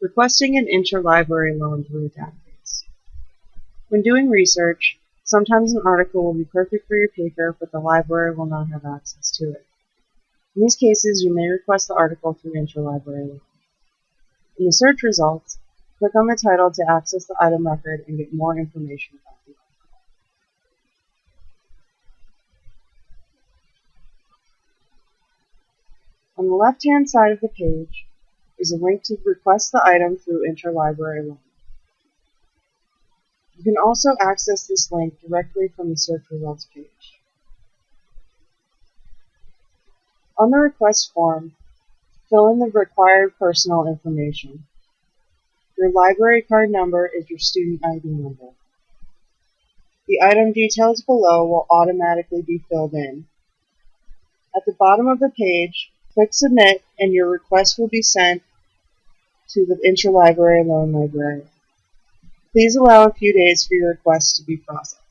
Requesting an interlibrary loan through a database. When doing research, sometimes an article will be perfect for your paper, but the library will not have access to it. In these cases, you may request the article through interlibrary loan. In the search results, click on the title to access the item record and get more information about the article. On the left-hand side of the page, is a link to request the item through interlibrary loan. You can also access this link directly from the search results page. On the request form, fill in the required personal information. Your library card number is your student ID number. The item details below will automatically be filled in. At the bottom of the page, Click Submit and your request will be sent to the Interlibrary Loan Librarian. Please allow a few days for your request to be processed.